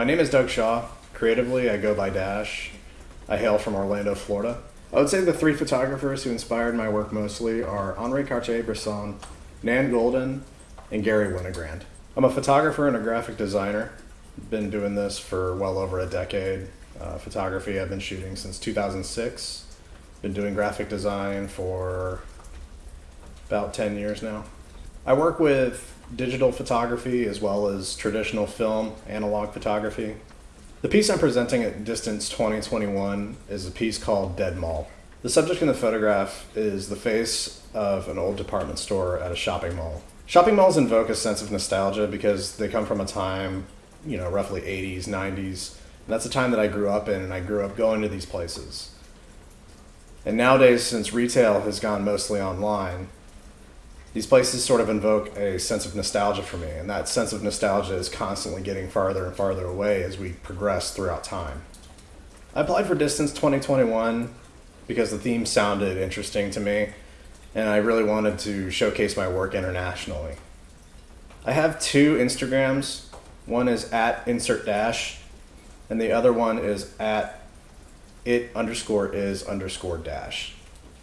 My name is Doug Shaw. Creatively, I go by Dash. I hail from Orlando, Florida. I would say the three photographers who inspired my work mostly are Henri Cartier-Bresson, Nan Goldin, and Garry Winogrand. I'm a photographer and a graphic designer. Been doing this for well over a decade. Uh, photography I've been shooting since 2006. Been doing graphic design for about 10 years now. I work with digital photography as well as traditional film, analog photography. The piece I'm presenting at Distance 2021 is a piece called Dead Mall. The subject in the photograph is the face of an old department store at a shopping mall. Shopping malls invoke a sense of nostalgia because they come from a time, you know, roughly 80s, 90s. And that's the time that I grew up in, and I grew up going to these places. And nowadays, since retail has gone mostly online, these places sort of invoke a sense of nostalgia for me, and that sense of nostalgia is constantly getting farther and farther away as we progress throughout time. I applied for Distance 2021 because the theme sounded interesting to me, and I really wanted to showcase my work internationally. I have two Instagrams. One is at insert dash, and the other one is at it underscore is underscore dash.